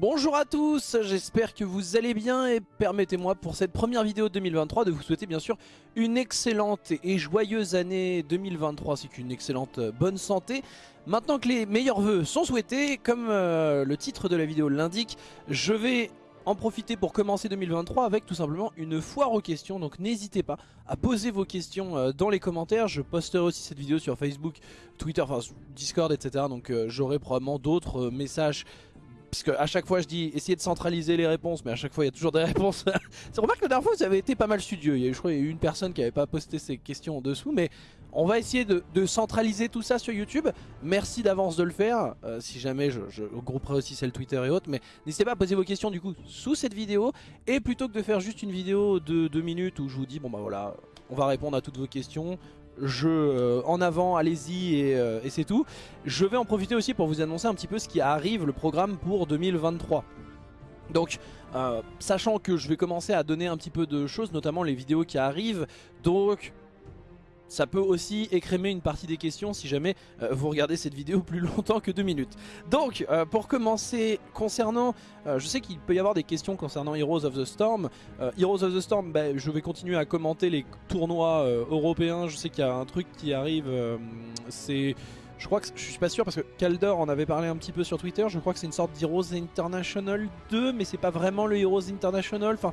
Bonjour à tous, j'espère que vous allez bien et permettez-moi pour cette première vidéo de 2023 de vous souhaiter bien sûr une excellente et joyeuse année 2023 c'est qu'une excellente euh, bonne santé. Maintenant que les meilleurs vœux sont souhaités, comme euh, le titre de la vidéo l'indique, je vais en profiter pour commencer 2023 avec tout simplement une foire aux questions. Donc n'hésitez pas à poser vos questions euh, dans les commentaires. Je posterai aussi cette vidéo sur Facebook, Twitter, enfin Discord, etc. Donc j'aurai probablement d'autres messages puisque à chaque fois je dis essayer de centraliser les réponses mais à chaque fois il y a toujours des réponses. C'est remarque que la dernière fois vous avez été pas mal studieux. Il y a, je crois qu'il y a eu une personne qui avait pas posté ses questions en dessous mais on va essayer de, centraliser tout ça sur YouTube. Merci d'avance de le faire. Euh, si jamais je, je grouperai aussi celle Twitter et autres mais n'hésitez pas à poser vos questions du coup sous cette vidéo. Et plutôt que de faire juste une vidéo de 2 minutes où je vous dis bon bah voilà on va répondre à toutes vos questions je euh, en avant, allez-y euh, et, c'est tout. Je vais en profiter aussi pour vous annoncer un petit peu ce qui arrive, le programme pour 2023. Donc, euh, sachant que je vais commencer à donner un petit peu de choses, notamment les vidéos qui arrivent, donc ça peut aussi écrémer une partie des questions si jamais euh, vous regardez cette vidéo plus longtemps que deux minutes. Donc, euh, pour commencer, concernant, euh, je sais qu'il peut y avoir des questions concernant Heroes of the Storm. Heroes of the Storm, bah, je vais continuer à commenter les tournois européens. Je sais qu'il y a un truc qui arrive, c'est... Je crois que je suis pas sûr parce que Kaldor en avait parlé un petit peu sur Twitter. Je crois que c'est une sorte d'Heroes International 2, mais c'est pas vraiment le Heroes International. Enfin,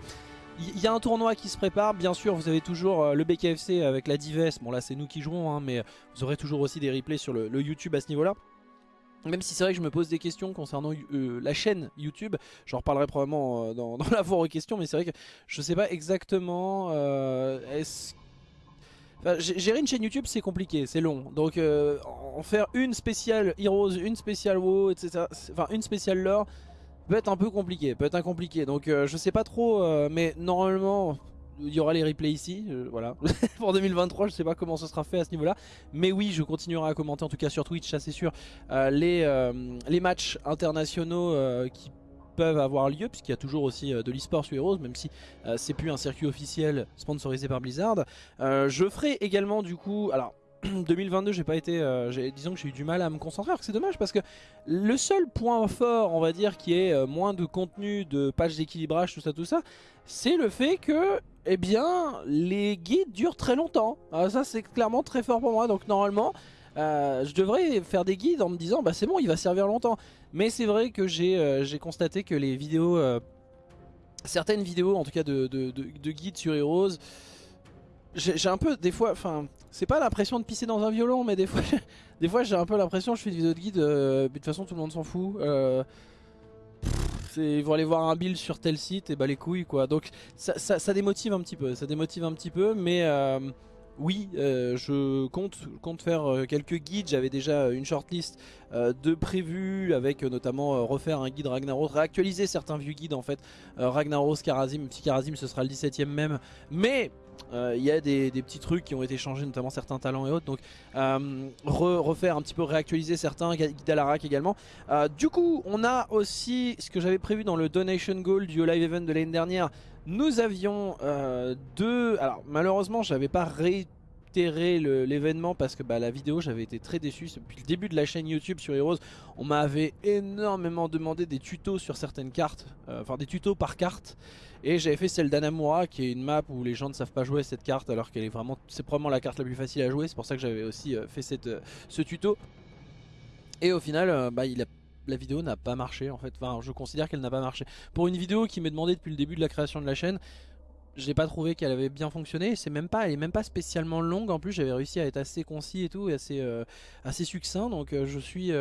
il y a un tournoi qui se prépare, bien sûr vous avez toujours euh, le BKFC avec la Dives, bon là c'est nous qui jouons hein, mais vous aurez toujours aussi des replays sur le, YouTube à ce niveau là. Même si c'est vrai que je me pose des questions concernant euh, la chaîne YouTube, j'en reparlerai probablement euh, dans, la voie aux questions, mais c'est vrai que je sais pas exactement est-ce gérer une chaîne YouTube c'est compliqué, c'est long. Donc en faire une spéciale Heroes, une spéciale WoW, etc. Enfin une spéciale lore, peut être un peu compliqué, peut être un compliqué. Donc euh, je sais pas trop, euh, mais normalement il y aura les replays ici, euh, voilà. Pour 2023, je sais pas comment ce sera fait à ce niveau-là. Mais oui, je continuerai à commenter, en tout cas sur Twitch, ça c'est sûr, les, les matchs internationaux qui peuvent avoir lieu, puisqu'il y a toujours aussi de l'e-sport sur Heroes, même si c'est plus un circuit officiel sponsorisé par Blizzard. je ferai également du coup, alors 2022 j'ai pas été euh, disons que j'ai eu du mal à me concentrer alors que c'est dommage parce que le seul point fort on va dire qui est euh, moins de contenu de pages d'équilibrage tout ça tout ça c'est le fait que eh bien les guides durent très longtemps. Ça c'est clairement très fort pour moi. Donc normalement euh, je devrais faire des guides en me disant bah c'est bon il va servir longtemps. Mais c'est vrai que j'ai constaté que les vidéos certaines vidéos en tout cas de, de guides sur Heroes j'ai un peu des fois enfin c'est pas l'impression de pisser dans un violon, mais des fois, des fois j'ai un peu l'impression je fais une vidéo de guide, euh, de toute façon tout le monde s'en fout. Euh, ils vont aller voir un build sur tel site et bah les couilles quoi. Donc ça, ça, démotive un petit peu, ça démotive un petit peu, mais euh, oui, je compte, compte faire quelques guides. J'avais déjà une shortlist de prévus avec notamment refaire un guide Ragnaros, réactualiser certains vieux guides en fait. Ragnaros, Karazim, petit Karazim ce sera le 17ème même. Mais il euh, y a des, petits trucs qui ont été changés, notamment certains talents et autres. Donc euh, refaire un petit peu, réactualiser certains, Guidalarak également. Euh, du coup, on a aussi ce que j'avais prévu dans le Donation Goal du Live Event de l'année dernière. Nous avions deux... Alors malheureusement, j'avais pas ré l'événement parce que bah, la vidéo j'avais été très déçu depuis le début de la chaîne YouTube sur Heroes on m'avait énormément demandé des tutos sur certaines cartes enfin des tutos par carte et j'avais fait celle d'Anamura qui est une map où les gens ne savent pas jouer cette carte alors qu'elle est vraiment, c'est probablement la carte la plus facile à jouer. C'est pour ça que j'avais aussi euh, fait cette, euh, ce tuto. Et au final, euh, bah, la vidéo n'a pas marché en fait. Enfin, je considère qu'elle n'a pas marché. Pour une vidéo qui m'est demandée depuis le début de la création de la chaîne, j'ai pas trouvé qu'elle avait bien fonctionné. C'est même pas, elle est même pas spécialement longue. En plus, j'avais réussi à être assez concis et tout, et assez, assez succinct. Donc, je suis,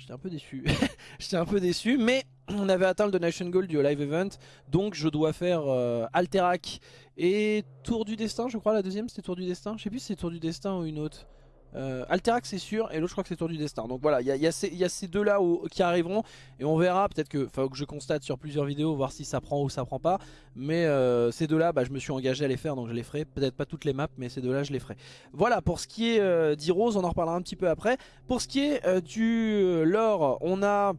j'étais un peu déçu. j'étais un peu déçu, mais on avait atteint le Donation Goal du Live Event, donc je dois faire euh, Alterac et Tour du Destin, je crois la deuxième c'était Tour du Destin, je sais plus si c'est Tour du Destin ou une autre. Euh, Alterac c'est sûr et l'autre je crois que c'est Tour du Destin. Donc voilà il y a, ces, deux là qui arriveront et on verra. Peut-être que que je constate sur plusieurs vidéos voir si ça prend ou ça prend pas. Mais euh, ces deux là bah, je me suis engagé à les faire donc je les ferai. Peut-être pas toutes les maps mais ces deux là je les ferai. Voilà pour ce qui est euh, d'Heroes on en reparlera un petit peu après. Pour ce qui est du lore on a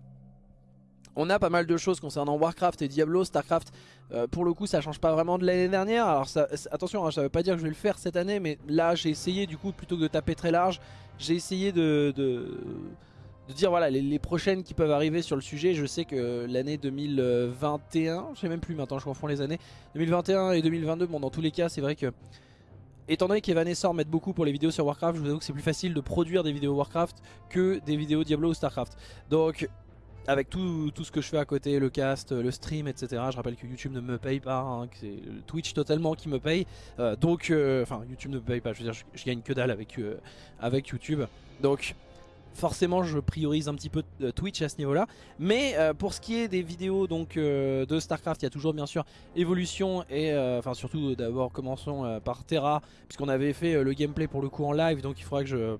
on a pas mal de choses concernant Warcraft et Diablo, Starcraft, euh, pour le coup ça change pas vraiment de l'année dernière, alors attention hein, ça veut pas dire que je vais le faire cette année, mais là j'ai essayé du coup plutôt que de taper très large, j'ai essayé de, dire voilà les, prochaines qui peuvent arriver sur le sujet. Je sais que l'année 2021, je sais même plus maintenant, je confonds les années, 2021 et 2022, bon dans tous les cas c'est vrai que étant donné qu'Evanescent mettent beaucoup pour les vidéos sur Warcraft, je vous avoue que c'est plus facile de produire des vidéos Warcraft que des vidéos Diablo ou Starcraft. Donc avec tout, tout, ce que je fais à côté, le cast, le stream, etc. Je rappelle que YouTube ne me paye pas, hein, que c'est Twitch totalement qui me paye. Euh, donc, euh, enfin, YouTube ne me paye pas, je veux dire, je, gagne que dalle avec, euh, avec YouTube. Donc, forcément je priorise un petit peu euh, Twitch à ce niveau là mais euh, pour ce qui est des vidéos donc euh, de Starcraft il y a toujours bien sûr évolution et enfin surtout d'abord commençons par Terra puisqu'on avait fait le gameplay pour le coup en live donc il faudra que je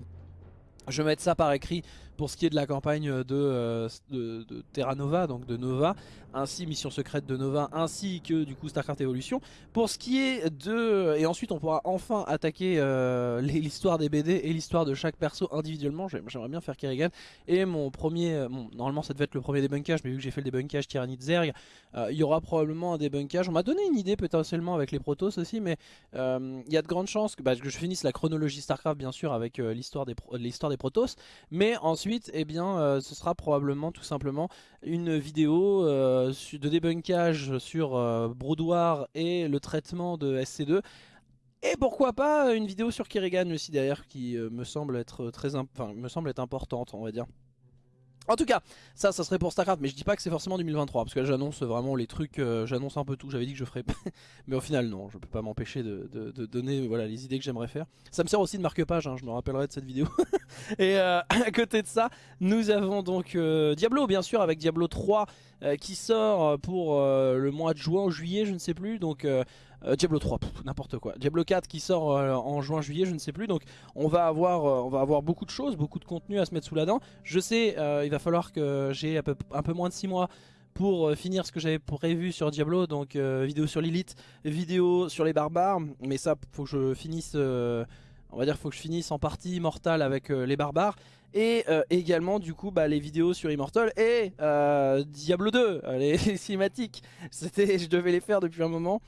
je ça par écrit pour ce qui est de la campagne de, de, de Terra Nova, donc de Nova, ainsi Mission Secrète de Nova, ainsi que du coup StarCraft Evolution. Pour ce qui est de... Et ensuite on pourra enfin attaquer euh, l'histoire des BD et l'histoire de chaque perso individuellement. J'aimerais bien faire Kerrigan. Et mon premier... Euh, normalement ça devait être le premier débunkage, mais vu que j'ai fait le débunkage Tyrannide Zerg, euh, il y aura probablement un débunkage. On m'a donné une idée potentiellement avec les Protoss aussi, mais il y a de grandes chances que, bah, que, je finisse la chronologie StarCraft bien sûr avec l'histoire des, des Protoss. Mais ensuite, eh bien, ce sera probablement tout simplement une vidéo euh, de débunkage sur euh, et le traitement de SC2. Et pourquoi pas une vidéo sur Kerrigan aussi derrière qui euh, me semble être très me semble être importante on va dire. En tout cas, ça, ça serait pour StarCraft, mais je dis pas que c'est forcément 2023, parce que là j'annonce vraiment les trucs, j'annonce un peu tout, j'avais dit que je ferais, mais au final non, je peux pas m'empêcher de, donner voilà, les idées que j'aimerais faire. Ça me sert aussi de marque-page, hein, je me rappellerai de cette vidéo. Et à côté de ça, nous avons donc Diablo bien sûr, avec Diablo 3 euh, qui sort pour euh, le mois de juin, juillet, je ne sais plus. Donc euh, Diablo 3, n'importe quoi. Diablo 4 qui sort en juin, juillet, je ne sais plus. Donc on va avoir, on va avoir beaucoup de choses, beaucoup de contenu à se mettre sous la dent. Je sais, il va falloir que j'ai un peu, moins de 6 mois pour finir ce que j'avais prévu sur Diablo, donc vidéo sur Lilith, vidéo sur les barbares, mais ça faut que je finisse, faut que je finisse en partie immortale avec les barbares, et euh, également du coup bah, les vidéos sur Immortal et euh, Diablo 2, euh, les, cinématiques. C'était, je devais les faire depuis un moment.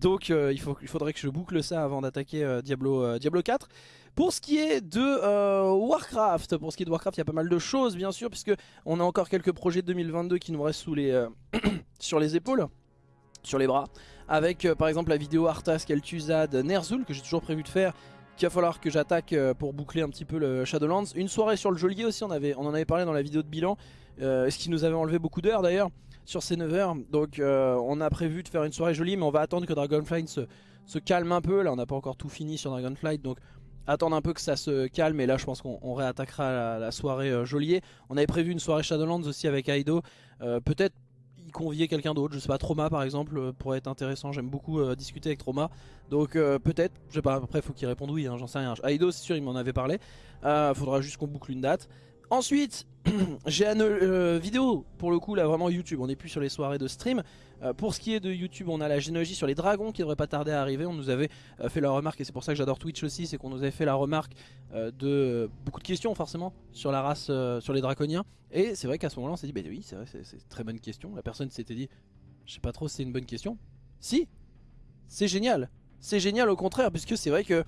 Donc il, faut, il faudrait que je boucle ça avant d'attaquer Diablo, Diablo 4. Pour ce qui est de Warcraft, pour ce qui est de Warcraft, il y a pas mal de choses bien sûr, puisque on a encore quelques projets de 2022 qui nous restent sous les, sur les épaules, sur les bras. Avec par exemple la vidéo Arthas, Kel'Thuzad, Ner'zhul que j'ai toujours prévu de faire qu'il va falloir que j'attaque euh, pour boucler un petit peu le Shadowlands. Une soirée sur le geôlier aussi, on, en avait parlé dans la vidéo de bilan, euh, ce qui nous avait enlevé beaucoup d'heures d'ailleurs sur ces 9 heures. Donc euh, on a prévu de faire une soirée jolie, mais on va attendre que Dragonflight se, calme un peu. Là on n'a pas encore tout fini sur Dragonflight, donc attendre un peu que ça se calme. Et là je pense qu'on réattaquera la, soirée geôlier. On avait prévu une soirée Shadowlands aussi avec Aido. Peut-être convier quelqu'un d'autre, je sais pas, Trauma par exemple euh, pourrait être intéressant, j'aime beaucoup euh, discuter avec Trauma, donc euh, peut-être, je sais pas, après faut qu'il réponde oui, hein, j'en sais rien, Aido c'est sûr il m'en avait parlé, faudra juste qu'on boucle une date. Ensuite, j'ai une vidéo, pour le coup là vraiment YouTube, on n'est plus sur les soirées de stream, pour ce qui est de YouTube, on a la généalogie sur les dragons qui devrait pas tarder à arriver. On nous avait fait la remarque, et c'est pour ça que j'adore Twitch aussi, c'est qu'on nous avait fait la remarque de beaucoup de questions forcément sur la race, sur les draconiens. Et c'est vrai qu'à ce moment-là, on s'est dit, bah oui, c'est vrai, c'est très bonne question. La personne s'était dit, je sais pas trop si c'est une bonne question. Si, c'est génial. C'est génial au contraire, puisque c'est vrai que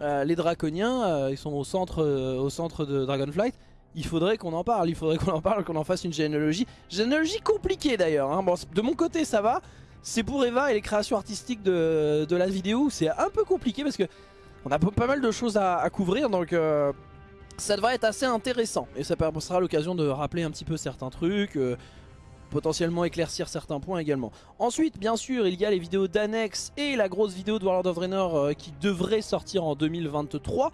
les draconiens, ils sont au centre, au centre de Dragonflight il faudrait qu'on en parle, il faudrait qu'on en parle, qu'on en fasse une généalogie. Généalogie compliquée d'ailleurs, hein. de mon côté ça va, c'est pour Eva et les créations artistiques de, la vidéo, c'est un peu compliqué parce que on a pas mal de choses à, couvrir donc euh, ça devrait être assez intéressant. Et ça sera l'occasion de rappeler un petit peu certains trucs, euh, potentiellement éclaircir certains points également. Ensuite, bien sûr, il y a les vidéos d'annex et la grosse vidéo de Warlord of Draenor euh, qui devrait sortir en 2023.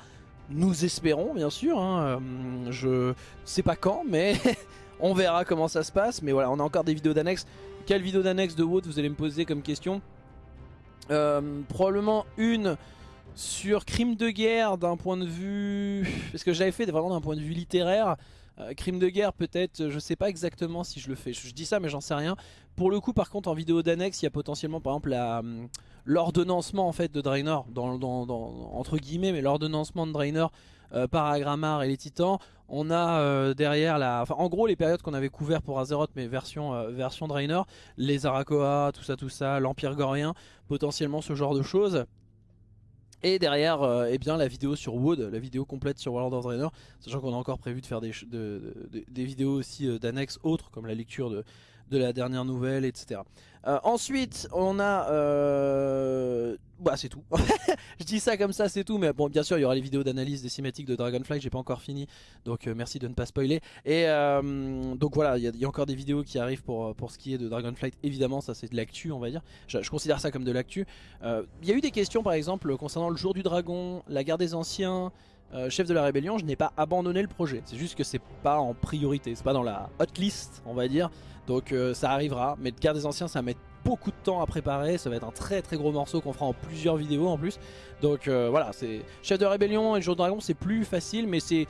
Nous espérons bien sûr, hein, euh, je sais pas quand mais on verra comment ça se passe. Mais voilà, on a encore des vidéos d'annexe. Quelle vidéo d'annexe de WOT vous allez me poser comme question euh, Probablement une sur crime de guerre d'un point de vue... Parce que j'avais fait vraiment d'un point de vue littéraire. Euh, crime de guerre peut-être, je sais pas exactement si je le fais, je, dis ça mais j'en sais rien. Pour le coup par contre en vidéo d'annexe il y a potentiellement par exemple hum, l'ordonnancement en fait de Draenor, entre guillemets mais l'ordonnancement de Draenor euh, par Agramar et les titans. On a euh, derrière la... Enfin en gros les périodes qu'on avait couvert pour Azeroth mais version, version Draenor, les Arakoa, tout ça tout ça, l'Empire Gorien, potentiellement ce genre de choses. Et derrière, euh, eh bien, la vidéo sur Wood, la vidéo complète sur World of Draenor, sachant qu'on a encore prévu de faire des, des vidéos aussi euh, d'annexes autres, comme la lecture de, de la dernière nouvelle, etc. Euh, ensuite, on a... Euh... Bah c'est tout. je dis ça comme ça, c'est tout. Mais bon, bien sûr, il y aura les vidéos d'analyse des cinématiques de Dragonflight. J'ai pas encore fini, donc euh, merci de ne pas spoiler. Et donc voilà, il y, a encore des vidéos qui arrivent pour, pour ce qui est de Dragonflight. Évidemment, ça c'est de l'actu, on va dire. Je, considère ça comme de l'actu. Il y a eu des questions, par exemple, concernant le jour du dragon, la guerre des anciens... chef de la rébellion, je n'ai pas abandonné le projet. C'est juste que c'est pas en priorité, c'est pas dans la hot list, on va dire. Donc euh, ça arrivera, mais de Guerre des Anciens ça va mettre beaucoup de temps à préparer, ça va être un très très gros morceau qu'on fera en plusieurs vidéos en plus. Donc euh, voilà, c'est Chef de Rébellion et Jour de Dragon c'est plus facile, mais c'est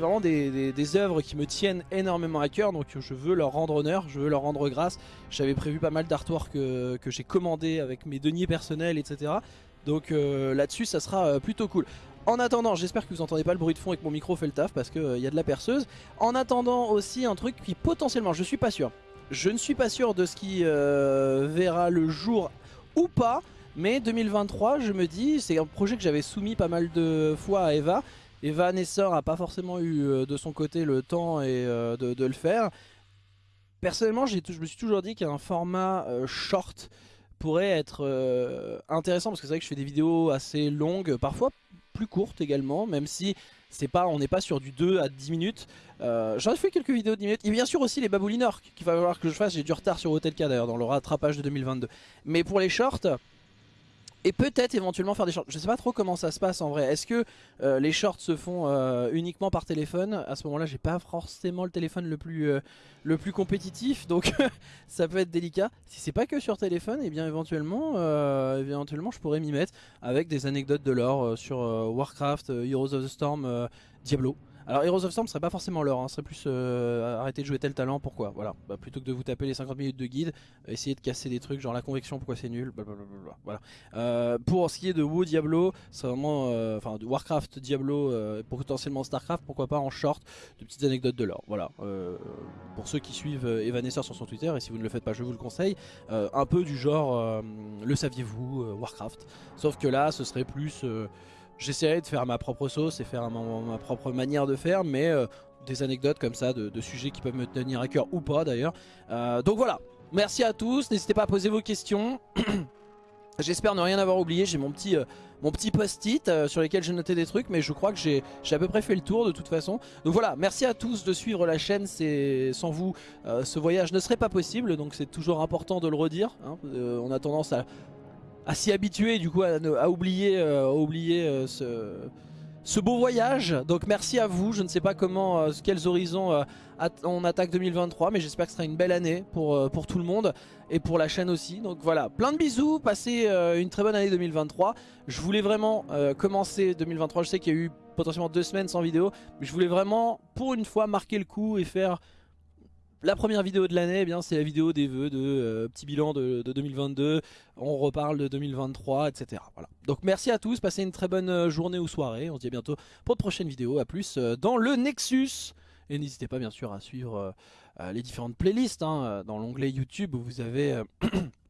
vraiment des, œuvres qui me tiennent énormément à cœur, donc je veux leur rendre honneur, je veux leur rendre grâce. J'avais prévu pas mal d'artwork que, j'ai commandé avec mes deniers personnels, etc. Donc euh, là-dessus ça sera plutôt cool. En attendant, j'espère que vous entendez pas le bruit de fond et que mon micro fait le taf parce qu'il euh, y a de la perceuse. En attendant aussi un truc qui potentiellement, je suis pas sûr. Je ne suis pas sûr de ce qui euh, verra le jour ou pas. Mais 2023, je me dis, c'est un projet que j'avais soumis pas mal de fois à Eva. Eva Nessor a pas forcément eu euh, de son côté le temps et, de, le faire. Personnellement, je me suis toujours dit qu'un format short pourrait être intéressant parce que c'est vrai que je fais des vidéos assez longues, parfois courte également, même si c'est pas, on n'est pas sur du 2 à 10 minutes. Euh, J'en ai fait quelques vidéos de 10 minutes. Et bien sûr aussi les baboulinors qu'il va falloir que je fasse. J'ai du retard sur Hotel K d'ailleurs dans le rattrapage de 2022. Mais pour les shorts, et peut-être éventuellement faire des shorts. Je sais pas trop comment ça se passe en vrai. Est-ce que euh, les shorts se font euh, uniquement par téléphone? À ce moment-là, j'ai pas forcément le téléphone le plus, euh, compétitif, donc ça peut être délicat. Si c'est pas que sur téléphone, et eh bien éventuellement, éventuellement, je pourrais m'y mettre avec des anecdotes de l'or sur Warcraft, Heroes of the Storm, Diablo. Alors Heroes of Storm serait pas forcément l'heure, hein, serait plus euh, arrêter de jouer tel talent, pourquoi? Voilà, bah, plutôt que de vous taper les 50 minutes de guide, essayer de casser des trucs genre la convection, pourquoi c'est nul, blablabla. Voilà. Euh, pour ce qui est de WoW Diablo, c'est vraiment, euh, enfin Warcraft Diablo, potentiellement Starcraft, pourquoi pas en short, de petites anecdotes de l'or. Voilà. pour ceux qui suivent Evanescence sur son Twitter, et si vous ne le faites pas, je vous le conseille, un peu du genre, le saviez-vous, Warcraft. Sauf que là, ce serait plus J'essaierai de faire ma propre sauce et faire ma, propre manière de faire, mais euh, des anecdotes comme ça, de, sujets qui peuvent me tenir à cœur ou pas d'ailleurs. Euh, donc voilà, merci à tous, n'hésitez pas à poser vos questions. J'espère ne rien avoir oublié, j'ai mon petit, euh, petit post-it sur lequel j'ai noté des trucs, mais je crois que j'ai à peu près fait le tour de toute façon. Donc voilà, merci à tous de suivre la chaîne, sans vous ce voyage ne serait pas possible, donc c'est toujours important de le redire. Hein. on a tendance à à s'y habituer du coup à, oublier, euh, oublier euh, ce, beau voyage. Donc merci à vous, je ne sais pas comment, euh, quels horizons on attaque 2023 mais j'espère que ce sera une belle année pour, pour tout le monde et pour la chaîne aussi. Donc voilà, plein de bisous, passez une très bonne année 2023. Je voulais vraiment commencer 2023, je sais qu'il y a eu potentiellement deux semaines sans vidéo, mais je voulais vraiment pour une fois marquer le coup et faire la première vidéo de l'année, eh c'est la vidéo des vœux de euh, petit bilan de, 2022. On reparle de 2023, etc. Voilà. Donc merci à tous, passez une très bonne euh, journée ou soirée. On se dit à bientôt pour de prochaines vidéos. A plus euh, dans le Nexus. Et n'hésitez pas bien sûr à suivre les différentes playlists. Hein, dans l'onglet YouTube où vous avez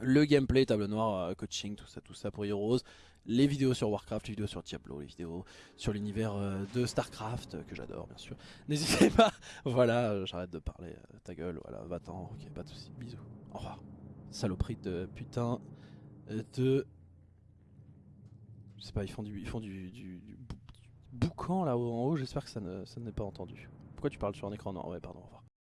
le gameplay, table noire, coaching, tout ça, tout ça pour Heroes les vidéos sur Warcraft, les vidéos sur Diablo, les vidéos sur l'univers euh, de Starcraft, euh, que j'adore bien sûr. N'hésitez pas, voilà, euh, j'arrête de parler, ta gueule, voilà, va-t'en, ok, pas de soucis, bisous, au revoir. Saloperie de putain de... Je sais pas, ils font du, ils font du, boucan là-haut en haut, j'espère que ça ne, ça n'est pas entendu. Pourquoi tu parles sur un écran? Non, ouais, pardon, au revoir.